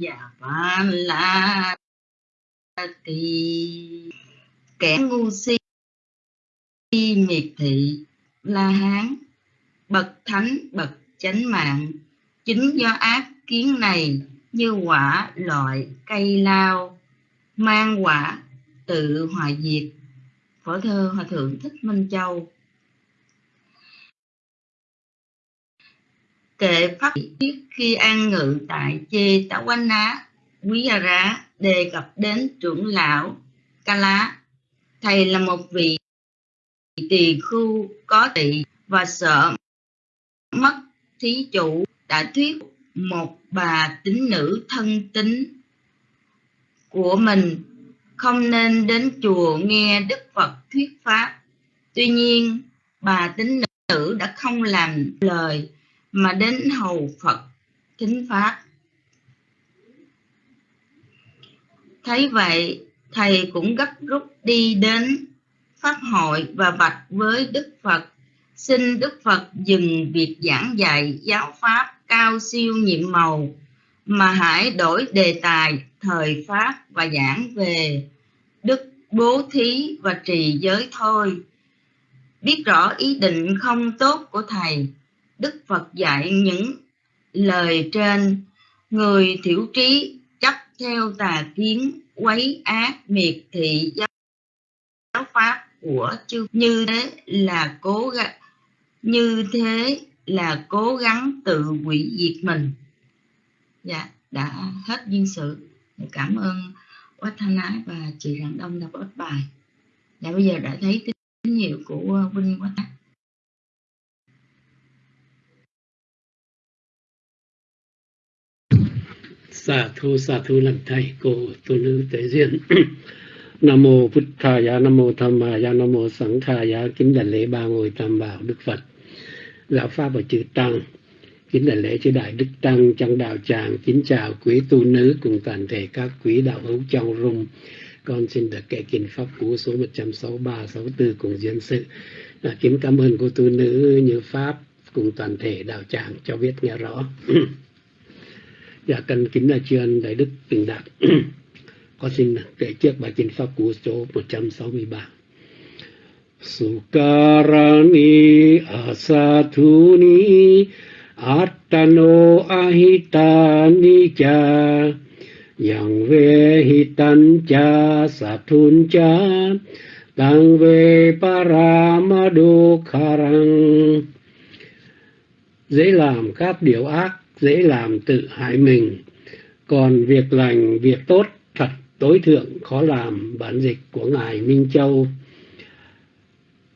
giả và là tì kẻ ngu si miệt thị, la hán, bậc thánh, bậc chánh mạng. Chính do ác kiến này như quả loại cây lao, mang quả tự hòa diệt. Phổ thơ hòa thượng thích minh châu. Kệ pháp thiết khi an ngự tại chê tả quanh ná quý gia rá đề cập đến trưởng lão ca lá thầy là một vị tỳ khu có tỵ và sợ mất thí chủ đã thuyết một bà tín nữ thân tín của mình không nên đến chùa nghe Đức Phật thuyết pháp. Tuy nhiên, bà tín nữ đã không làm lời mà đến hầu Phật thính pháp. Thấy vậy, thầy cũng gấp rút đi đến pháp hội và bạch với Đức Phật, xin Đức Phật dừng việc giảng dạy giáo pháp cao siêu nhiệm màu mà hãy đổi đề tài thời pháp và giảng về đức bố thí và trì giới thôi. Biết rõ ý định không tốt của thầy đức phật dạy những lời trên. Người thiểu trí chấp theo tà kiến quấy ác miệt thị giáo pháp của chư. Như thế là cố gắng, như thế là cố gắng tự hủy diệt mình. Dạ đã hết duyên sự. Dạ, cảm ơn Quách Thanh Ái và chị Rạng Đông đã post bài. Dạ bây giờ đã thấy tín hiệu của Vinh Quách Xà thu xà thu làm thầy cô tu nữ tế diện [clears throat] Nam mô Phật Thaya, Nam mô Tham Maya, Nam mô Sẵn Thaya, kính đảnh lễ ba ngôi tam bảo Đức Phật, giáo pháp và chư tăng, kính đảnh lễ chư đại đức tăng trong đạo tràng, kính chào quý tu nữ cùng toàn thể các quý đạo hữu trong rung. Con xin được kệ kinh pháp cú số 163, 64 cùng diễn sự. À, kính cảm ơn cô tu nữ như pháp cùng toàn thể đạo tràng cho biết nghe rõ. [clears throat] dạ cần kính là chuyên đại đức bình đạt. [clears throat] con xin kể trước bài kinh pháp cú số 163. Sukarani asathuni attano ahitani cha yang ve hitan cha sathun cha tăng về paramado kharang dễ làm các điều ác dễ làm tự hại mình. Còn việc lành, việc tốt thật tối thượng khó làm bản dịch của ngài minh châu.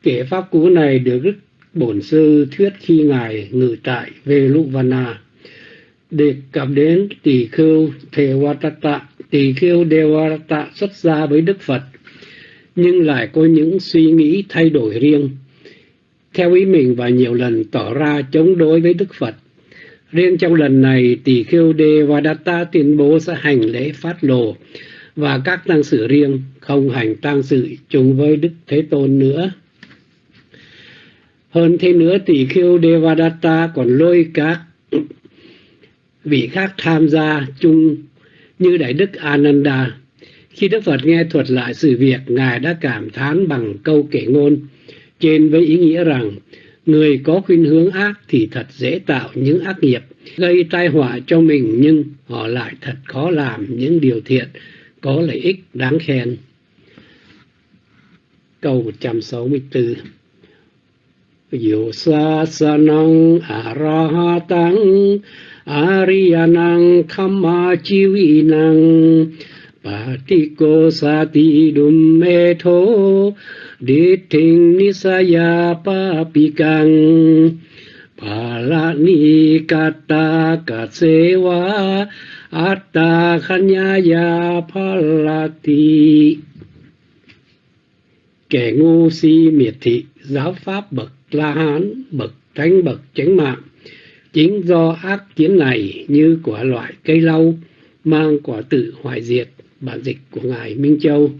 Kể pháp cú này được đức bổn sư thuyết khi ngài ngự tại Veluvana. Đề cập đến tỳ khưu Thewatata tỳ khưu Devata xuất gia với Đức Phật, nhưng lại có những suy nghĩ thay đổi riêng. Theo ý mình và nhiều lần tỏ ra chống đối với Đức Phật Riêng trong lần này, tỷ khưu Đề và Datta tuyên bố sẽ hành lễ phát lộ và các tăng sự riêng không hành tăng sự chung với Đức Thế Tôn nữa. Hơn thế nữa, tỷ khưu Devadatta còn lôi các vị khác tham gia chung như Đại Đức Ananda. Khi Đức Phật nghe thuật lại sự việc, Ngài đã cảm thán bằng câu kể ngôn trên với ý nghĩa rằng người có khuynh hướng ác thì thật dễ tạo những ác nghiệp, gây tai họa cho mình nhưng họ lại thật khó làm những điều thiện có lợi ích đáng khen. Câu 164 yosasanang sa sa năng a ra ha tăng a ri chi vi năng pa ti ko sa ti dum me tho đi thình ni sa ya pa pi kang pa la ni kata ka se wa atta khanya ya pa la ti kẻ ngu si miệt thị, giáo pháp bậc la hán, bậc thánh, bậc chánh mạng. Chính do ác kiến này như quả loại cây lau, mang quả tự hoại diệt bản dịch của ngài minh châu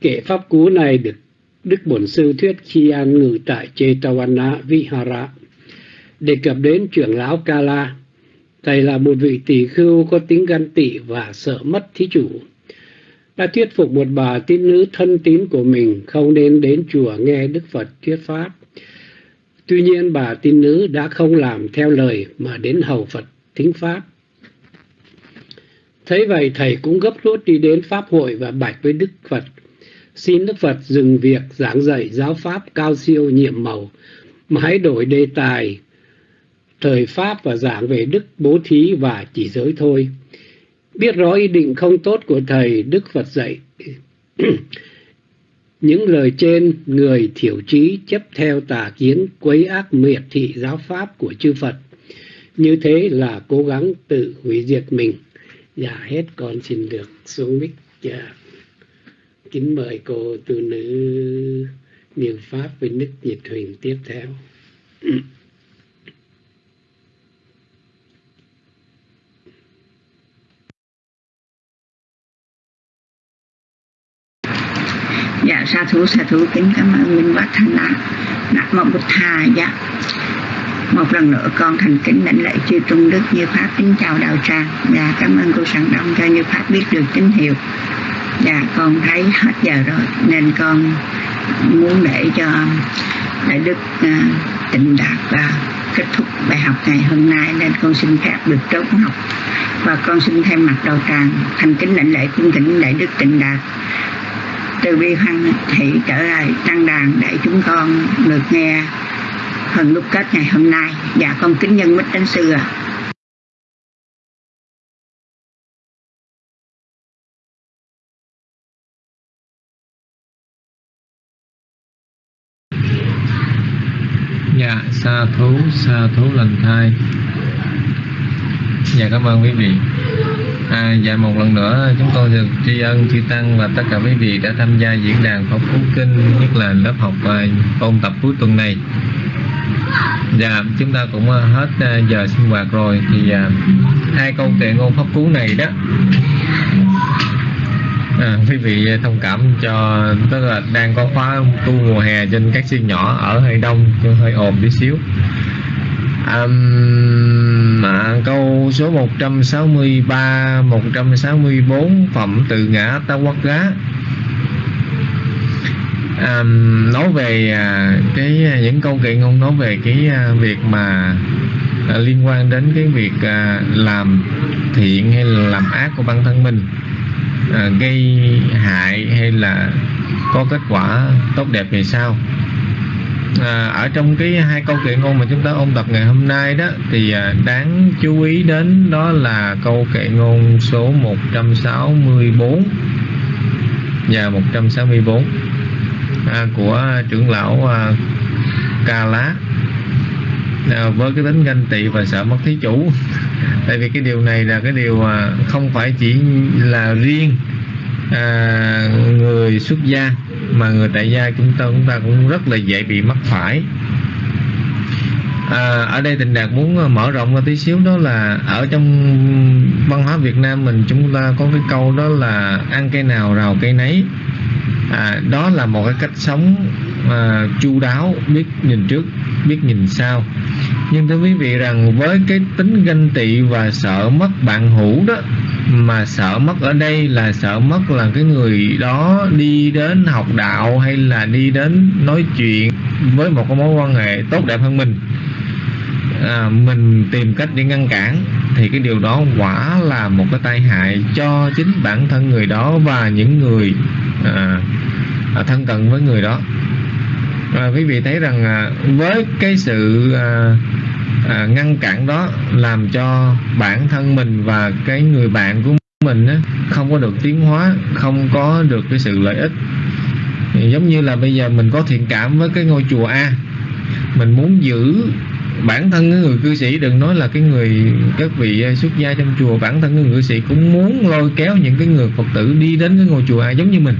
kể pháp cú này được đức bổn sư thuyết khi an ngự tại Chetawana Vihara đề cập đến trưởng lão Kala thầy là một vị tỷ khưu có tính gan tị và sợ mất thí chủ đã thuyết phục một bà tín nữ thân tín của mình không nên đến chùa nghe Đức Phật thuyết pháp. Tuy nhiên bà tín nữ đã không làm theo lời mà đến hầu Phật thính pháp. Thấy vậy thầy cũng gấp rút đi đến Pháp hội và bạch với Đức Phật. Xin Đức Phật dừng việc giảng dạy giáo pháp cao siêu nhiệm màu, mà hãy đổi đề tài thời Pháp và giảng về đức bố thí và chỉ giới thôi. Biết rõ ý định không tốt của Thầy, Đức Phật dạy. [clears throat] Những lời trên, người thiểu trí chấp theo tà kiến, quấy ác miệt thị giáo pháp của chư Phật. Như thế là cố gắng tự hủy diệt mình. Dạ hết con xin được xuống mic. Dạ. Kính mời cô tu nữ niệm Pháp với Đức Nhật Huỳnh tiếp theo. dạ sa thú sa thú kính cảm ơn minh bác thanh lạc nam mô Bụt Thà, dạ một lần nữa con thành kính lãnh lễ chư trung đức như pháp. Kính chào đạo tràng. Và cảm ơn cô sẵn đông cho như pháp biết được tín hiệu. Dạ con thấy hết giờ rồi nên con muốn để cho đại đức uh, tịnh đạt và kết thúc bài học ngày hôm nay nên con xin phép được trốn học. Và con xin thay mặt đầu tràng thành kính lãnh lễ cung kính đại đức tịnh đạt. Từ bi hoan thị trở lại tăng đàn để chúng con được nghe phần đúc kết ngày hôm nay dạ con kính nhân mít đến sư ạ à. Dạ, sa thú, sa thú lành thai Dạ, cảm ơn quý vị À, dạ một lần nữa chúng tôi được tri ân chư tăng và tất cả quý vị đã tham gia diễn đàn Pháp Phú Kinh nhất là lớp học và ôn tập cuối tuần này. Dạ chúng ta cũng ờ, hết ờ, giờ sinh hoạt rồi. Thì ờ, hai câu kệ ngôn pháp cú này đó. À, quý vị thông cảm cho tức là đang có khóa tu mùa hè trên các siêu nhỏ ở hơi đông hơi ồn tí xíu. Um, à, câu số 163 164 phẩm từ ngã ta quát gá um, nói về uh, cái à, những câu chuyện ngôn nói về cái uh, việc mà uh, liên quan đến cái việc uh, làm thiện hay là làm ác của bản thân mình uh, gây hại hay là có kết quả tốt đẹp về sao? À, ở trong cái hai câu kệ ngôn mà chúng ta ôn tập ngày hôm nay đó thì à, đáng chú ý đến đó là câu kệ ngôn số 164 và 164 à, À, của trưởng lão à, Ca Lá. À, với cái tính ganh tị và sợ mất thí chủ. [laughs] Tại vì cái điều này là cái điều không phải chỉ là riêng à, người xuất gia mà người tại gia chúng ta chúng ta cũng rất là dễ bị mắc phải. À, ở đây tình đạt muốn mở rộng ra tí xíu đó là ở trong văn hóa Việt Nam mình chúng ta có cái câu đó là ăn cây nào rào cây nấy à, đó là một cái cách sống à, chu đáo biết nhìn trước biết nhìn sau. Nhưng thưa quý vị rằng với cái tính ganh tị và sợ mất bạn hữu đó mà sợ mất ở đây là sợ mất là cái người đó đi đến học đạo hay là đi đến nói chuyện với một cái mối quan hệ tốt đẹp hơn mình à, mình tìm cách để ngăn cản thì cái điều đó quả là một cái tai hại cho chính bản thân người đó và những người à, à, thân cận với người đó. À, quý vị thấy rằng à, với cái sự à, à, ngăn cản đó làm cho bản thân mình và cái người bạn của mình á, không có được tiến hóa không có được cái sự lợi ích. Giống như là bây giờ mình có thiện cảm với cái ngôi chùa A mình muốn giữ bản thân cái người cư sĩ đừng nói là cái người các vị à, xuất gia trong chùa. Bản thân cái người cư sĩ cũng muốn lôi kéo những cái người phật tử đi đến cái ngôi chùa A giống như mình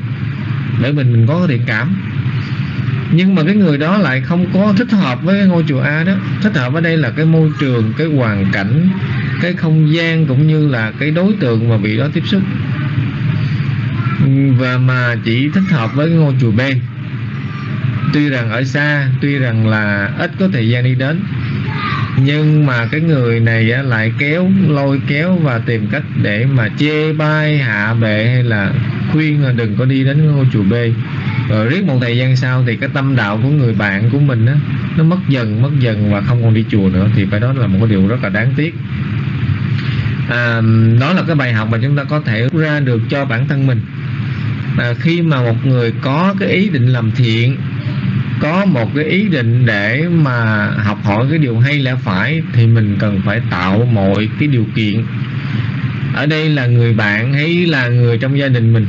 để mình mình có thiện cảm. Nhưng mà cái người đó lại không có thích hợp với cái ngôi chùa A đó. Thích hợp ở đây là cái môi trường, cái hoàn cảnh, cái không gian cũng như là cái đối tượng mà vị đó tiếp xúc. Và mà chỉ thích hợp với cái ngôi chùa B tuy rằng ở xa tuy rằng là ít có thời gian đi đến. Nhưng mà cái người này lại kéo lôi kéo và tìm cách để mà chê bai hạ bệ hay là khuyên là đừng có đi đến ngôi chùa B. Rồi riết một thời gian sau thì cái tâm đạo của người bạn của mình á nó mất dần mất dần và không còn đi chùa nữa. Thì phải đó là một cái điều rất là đáng tiếc. À, đó là cái bài học mà chúng ta có thể ra được cho bản thân mình. À, khi mà một người có cái ý định làm thiện có một cái ý định để mà học hỏi cái điều hay lẽ phải thì mình cần phải tạo mọi cái điều kiện. Ở đây là người bạn hay là người trong gia đình mình.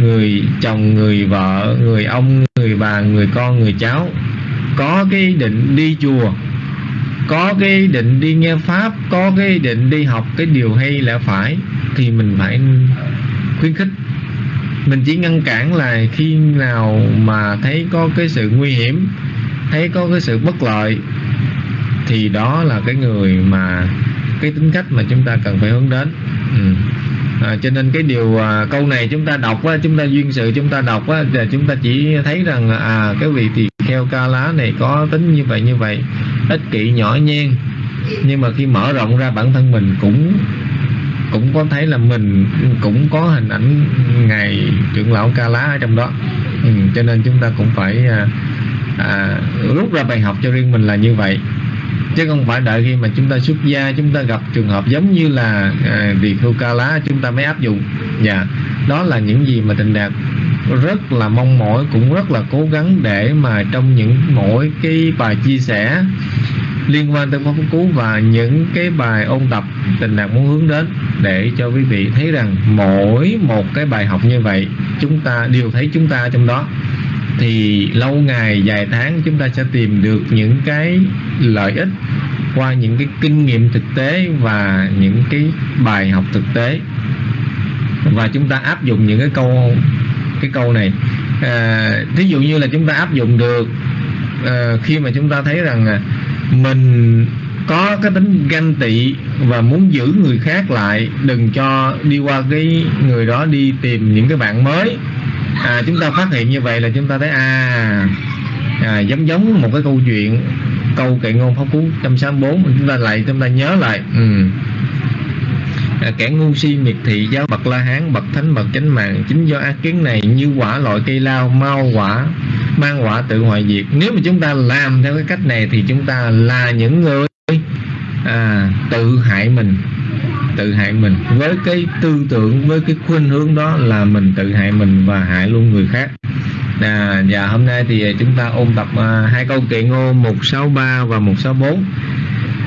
Người chồng, người vợ, người ông, người bà, người con, người cháu. Có cái ý định đi chùa. Có cái ý định đi nghe pháp. Có cái ý định đi học cái điều hay lẽ phải thì mình phải khuyến khích mình chỉ ngăn cản là khi nào mà thấy có cái sự nguy hiểm thấy có cái sự bất lợi thì đó là cái người mà cái tính cách mà chúng ta cần phải hướng đến ừ. à, cho nên cái điều à, câu này chúng ta đọc á, chúng ta duyên sự chúng ta đọc á, là chúng ta chỉ thấy rằng à cái vị tỳ kheo ca lá này có tính như vậy như vậy ích kỷ nhỏ nhen nhưng mà khi mở rộng ra bản thân mình cũng cũng có thấy là mình cũng có hình ảnh ngày trưởng lão ca lá ở trong đó. Ừ, cho nên chúng ta cũng phải à, à, rút ra bài học cho riêng mình là như vậy. Chứ không phải đợi khi mà chúng ta xuất gia chúng ta gặp trường hợp giống như là à, khu Ca Lá chúng ta mới áp dụng. Dạ đó là những gì mà Tịnh Đạt rất là mong mỏi cũng rất là cố gắng để mà trong những mỗi cái bài chia sẻ liên quan tới pháp cú và những cái bài ôn tập tình đạt muốn hướng đến để cho quý vị thấy rằng mỗi một cái bài học như vậy chúng ta đều thấy chúng ta trong đó thì lâu ngày dài tháng chúng ta sẽ tìm được những cái lợi ích qua những cái kinh nghiệm thực tế và những cái bài học thực tế. Và chúng ta áp dụng những cái câu cái câu này. À, thí dụ như là chúng ta áp dụng được à, khi mà chúng ta thấy rằng à, mình có cái tính ganh tị và muốn giữ người khác lại đừng cho đi qua cái người đó đi tìm những cái bạn mới à, chúng ta phát hiện như vậy là chúng ta thấy à, à giống giống một cái câu chuyện câu kệ ngôn pháp cú 164 chúng ta lại chúng ta nhớ lại ừ. à, kẻ ngu si miệt thị giáo bậc la hán bậc thánh bậc chánh mạng chính do ác kiến này như quả loại cây lao mau quả mang quả tự hoại diệt. Nếu mà chúng ta làm theo cái cách này thì chúng ta là những người à, tự hại mình tự hại mình. Với cái tư tưởng với cái khuynh hướng đó là mình tự hại mình và hại luôn người khác. À, và hôm nay thì chúng ta ôn tập à, hai câu kệ ngô 163 và 164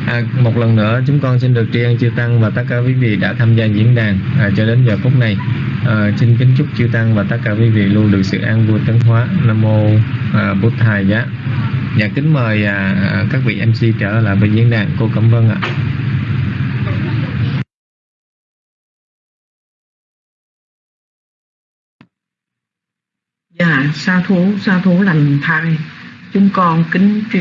À, một lần nữa chúng con xin được tri ân chư tăng và tất cả quý vị đã tham gia diễn đàn à, cho đến giờ phút này. À, xin kính chúc chư tăng và tất cả quý vị luôn được sự an vui tấn hóa. Nam mô à, bút thầy giá. Nhà kính mời à, à các vị mc trở lại bên diễn đàn cô cảm ơn ạ. Dạ, sa thú, sa thú lành thai. Chúng con kính tri